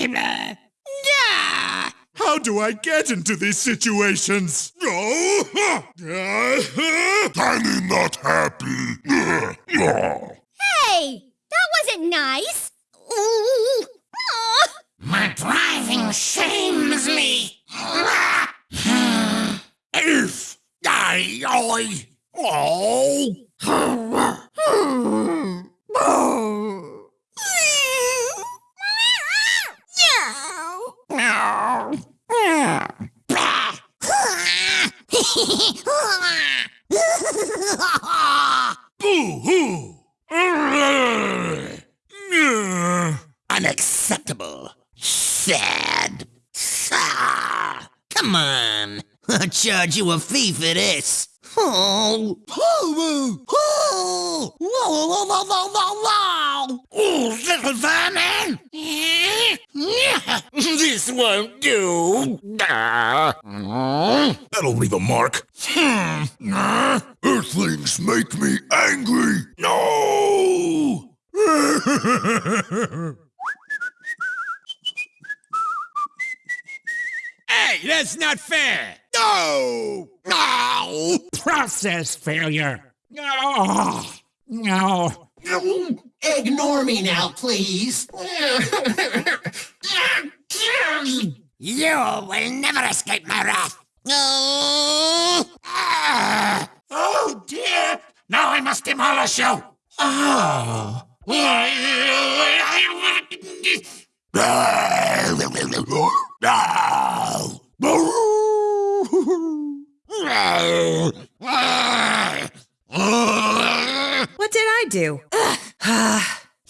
Yeah! How do I get into these situations? Oh, Tiny not happy. Hey, that wasn't nice. Ooh. Aw. My driving shames me. if I, I, oh, boo hoo! Unacceptable. Sad. Come on. I'll charge you a fee for this. Oh. oh, oh, oh. Oh, oh, whoa, whoa, whoa, whoa, whoa, whoa. Oh, little vermin. This won't do. Ah. that'll leave a mark. Earthlings make me angry. No! Hey, that's not fair! No! No! Process failure! No! No! Ignore me now, please. you will never escape my wrath. Oh, dear! Now I must demolish you. Oh. What did I do?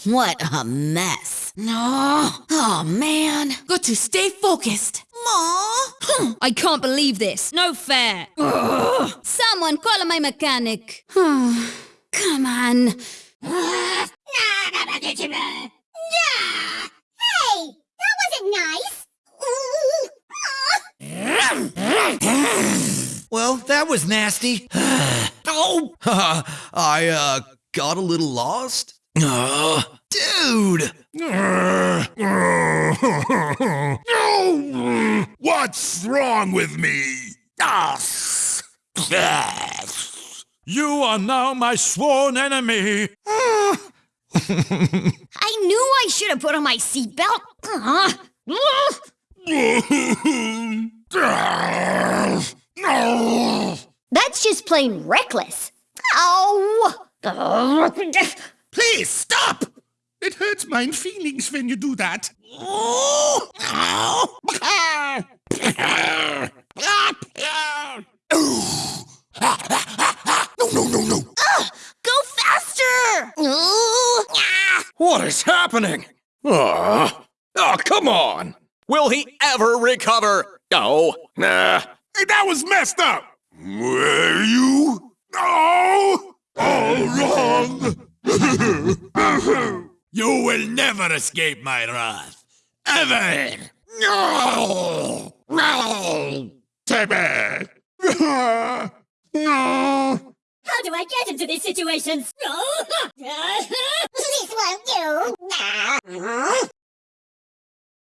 What a mess. No. Oh, man. Got to stay focused. Aw. I can't believe this. No fair. Someone call my mechanic. Come on. Hey, that wasn't nice. Well, that was nasty. Oh, I, uh, got a little lost. Uh, dude! What's wrong with me? oh, You are now my sworn enemy! I knew I should have put on my seatbelt. Aw. That's just plain reckless. Ow! Please stop! It hurts my feelings when you do that. No, no, no, no! Go faster! What is happening? Oh, oh, come on! Will he ever recover? Oh, nah. Hey, that was messed up! Were you? No! All wrong! You will never escape my wrath. Ever! No! No! Timmy! no! How do I get into these situations? this won't do. Uh-huh.